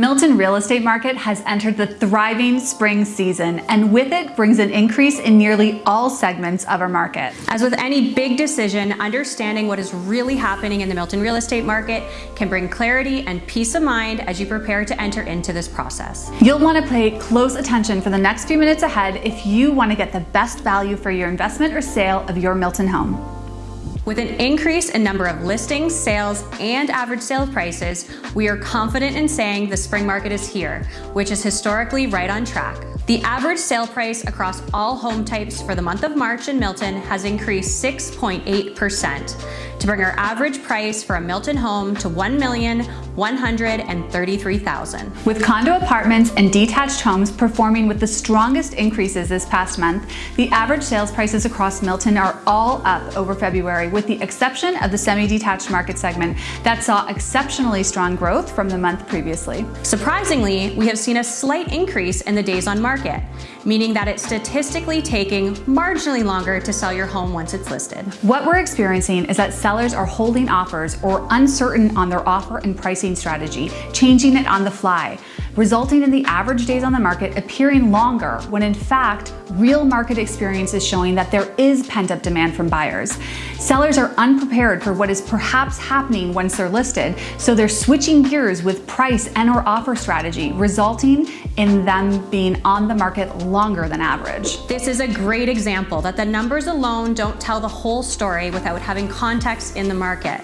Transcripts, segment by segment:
Milton real estate market has entered the thriving spring season, and with it brings an increase in nearly all segments of our market. As with any big decision, understanding what is really happening in the Milton real estate market can bring clarity and peace of mind as you prepare to enter into this process. You'll want to pay close attention for the next few minutes ahead if you want to get the best value for your investment or sale of your Milton home. With an increase in number of listings, sales, and average sale prices, we are confident in saying the spring market is here, which is historically right on track. The average sale price across all home types for the month of March in Milton has increased 6.8% to bring our average price for a Milton home to $1,133,000. With condo apartments and detached homes performing with the strongest increases this past month, the average sales prices across Milton are all up over February, with the exception of the semi-detached market segment that saw exceptionally strong growth from the month previously. Surprisingly, we have seen a slight increase in the days on market, meaning that it's statistically taking marginally longer to sell your home once it's listed. What we're experiencing is that sellers are holding offers or uncertain on their offer and pricing strategy, changing it on the fly resulting in the average days on the market appearing longer when in fact, real market experience is showing that there is pent-up demand from buyers. Sellers are unprepared for what is perhaps happening once they're listed, so they're switching gears with price and or offer strategy, resulting in them being on the market longer than average. This is a great example that the numbers alone don't tell the whole story without having context in the market.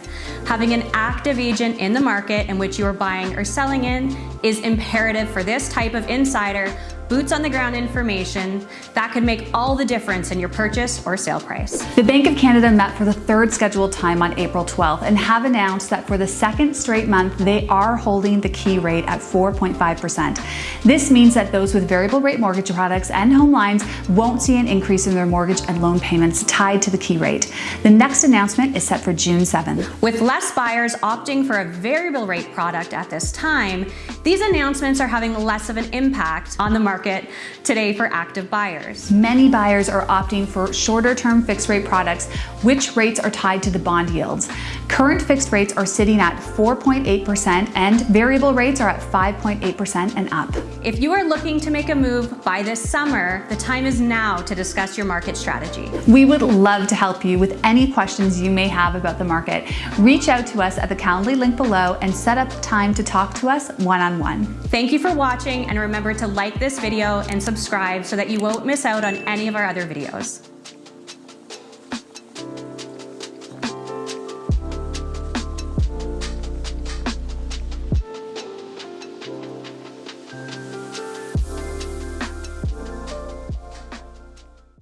Having an active agent in the market in which you are buying or selling in is imperative for this type of insider boots on the ground information that could make all the difference in your purchase or sale price. The Bank of Canada met for the third scheduled time on April 12th and have announced that for the second straight month, they are holding the key rate at 4.5%. This means that those with variable rate mortgage products and home lines won't see an increase in their mortgage and loan payments tied to the key rate. The next announcement is set for June 7th. With less buyers opting for a variable rate product at this time, these announcements are having less of an impact on the market market today for active buyers. Many buyers are opting for shorter term fixed rate products, which rates are tied to the bond yields. Current fixed rates are sitting at 4.8% and variable rates are at 5.8% and up. If you are looking to make a move by this summer, the time is now to discuss your market strategy. We would love to help you with any questions you may have about the market. Reach out to us at the Calendly link below and set up time to talk to us one-on-one. -on -one. Thank you for watching and remember to like this video and subscribe so that you won't miss out on any of our other videos.